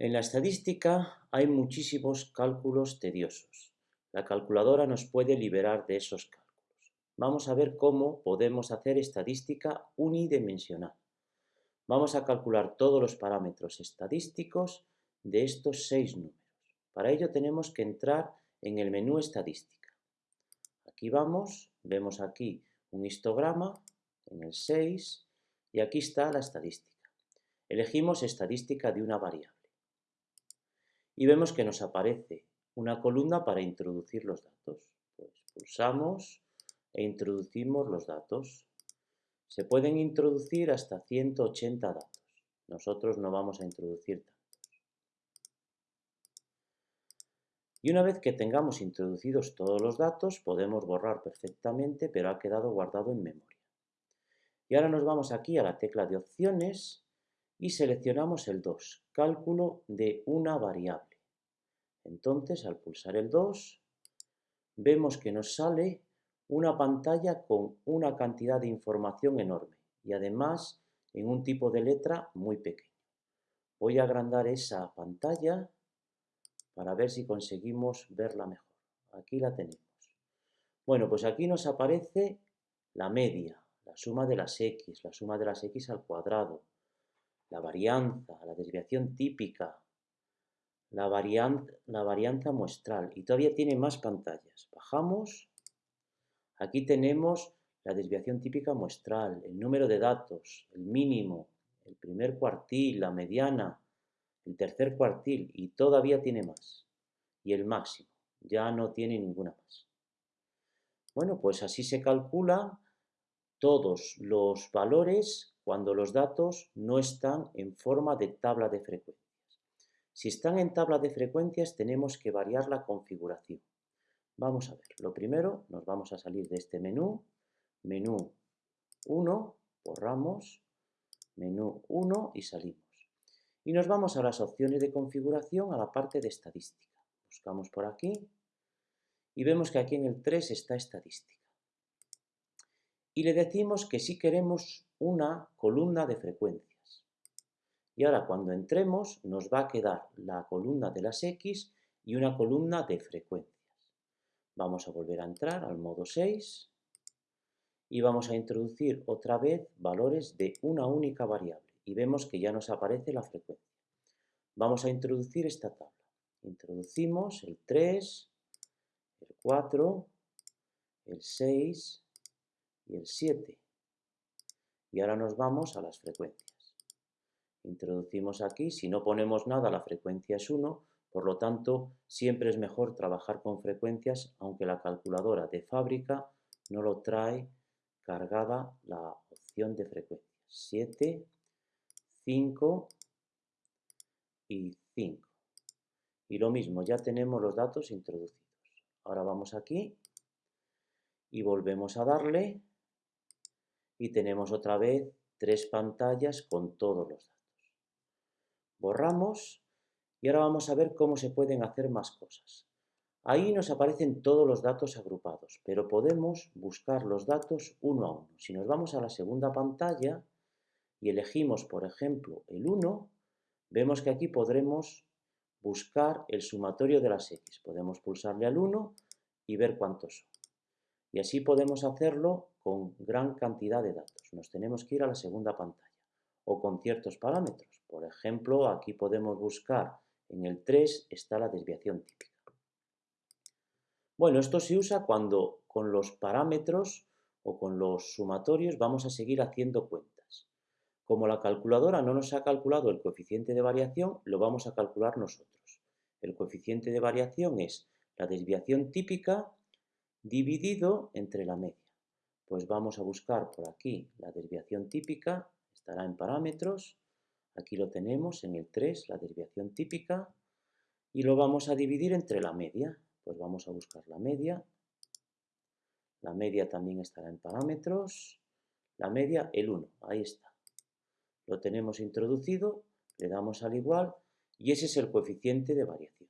En la estadística hay muchísimos cálculos tediosos. La calculadora nos puede liberar de esos cálculos. Vamos a ver cómo podemos hacer estadística unidimensional. Vamos a calcular todos los parámetros estadísticos de estos seis números. Para ello tenemos que entrar en el menú estadística. Aquí vamos, vemos aquí un histograma en el 6 y aquí está la estadística. Elegimos estadística de una variable y vemos que nos aparece una columna para introducir los datos. Pues pulsamos e introducimos los datos. Se pueden introducir hasta 180 datos. Nosotros no vamos a introducir tantos. Y una vez que tengamos introducidos todos los datos, podemos borrar perfectamente, pero ha quedado guardado en memoria. Y ahora nos vamos aquí a la tecla de opciones y seleccionamos el 2, cálculo de una variable. Entonces, al pulsar el 2, vemos que nos sale una pantalla con una cantidad de información enorme y además en un tipo de letra muy pequeño. Voy a agrandar esa pantalla para ver si conseguimos verla mejor. Aquí la tenemos. Bueno, pues aquí nos aparece la media, la suma de las x, la suma de las x al cuadrado, la varianza, la desviación típica, la, varianza muestral y todavía tiene más pantallas. Bajamos, aquí tenemos la desviación típica muestral, el número de datos, el mínimo, el primer cuartil, la mediana, el tercer cuartil y todavía tiene más. Y el máximo, ya no tiene ninguna más. Bueno, pues así se calcula todos los valores cuando los datos no están en forma de tabla de frecuencia. Si están en tabla de frecuencias tenemos que variar la configuración. Vamos a ver, lo primero nos vamos a salir de este menú, menú 1, borramos, menú 1 y salimos. Y nos vamos a las opciones de configuración a la parte de estadística. Buscamos por aquí y vemos que aquí en el 3 está estadística. Y le decimos que si queremos una columna de frecuencia. Y ahora cuando entremos nos va a quedar la columna de las X y una columna de frecuencias. Vamos a volver a entrar al modo 6 y vamos a introducir otra vez valores de una única variable y vemos que ya nos aparece la frecuencia. Vamos a introducir esta tabla. Introducimos el 3, el 4, el 6 y el 7. Y ahora nos vamos a las frecuencias. Introducimos aquí, si no ponemos nada la frecuencia es 1, por lo tanto siempre es mejor trabajar con frecuencias aunque la calculadora de fábrica no lo trae cargada la opción de frecuencias. 7, 5 y 5. Y lo mismo, ya tenemos los datos introducidos. Ahora vamos aquí y volvemos a darle y tenemos otra vez tres pantallas con todos los datos borramos y ahora vamos a ver cómo se pueden hacer más cosas. Ahí nos aparecen todos los datos agrupados, pero podemos buscar los datos uno a uno. Si nos vamos a la segunda pantalla y elegimos, por ejemplo, el 1, vemos que aquí podremos buscar el sumatorio de las x. Podemos pulsarle al 1 y ver cuántos son. Y así podemos hacerlo con gran cantidad de datos. Nos tenemos que ir a la segunda pantalla o con ciertos parámetros. Por ejemplo, aquí podemos buscar, en el 3 está la desviación típica. Bueno, esto se usa cuando con los parámetros o con los sumatorios vamos a seguir haciendo cuentas. Como la calculadora no nos ha calculado el coeficiente de variación, lo vamos a calcular nosotros. El coeficiente de variación es la desviación típica dividido entre la media. Pues vamos a buscar por aquí la desviación típica estará en parámetros, aquí lo tenemos en el 3, la desviación típica, y lo vamos a dividir entre la media, pues vamos a buscar la media, la media también estará en parámetros, la media el 1, ahí está. Lo tenemos introducido, le damos al igual, y ese es el coeficiente de variación.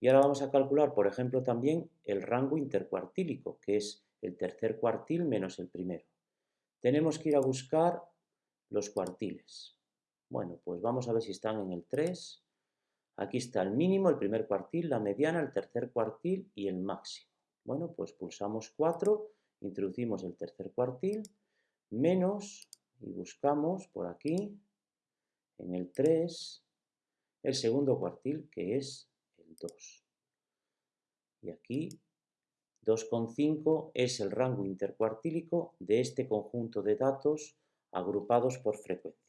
Y ahora vamos a calcular, por ejemplo, también el rango intercuartílico, que es el tercer cuartil menos el primero tenemos que ir a buscar los cuartiles. Bueno, pues vamos a ver si están en el 3. Aquí está el mínimo, el primer cuartil, la mediana, el tercer cuartil y el máximo. Bueno, pues pulsamos 4, introducimos el tercer cuartil, menos, y buscamos por aquí, en el 3, el segundo cuartil, que es el 2. Y aquí 2,5 es el rango intercuartílico de este conjunto de datos agrupados por frecuencia.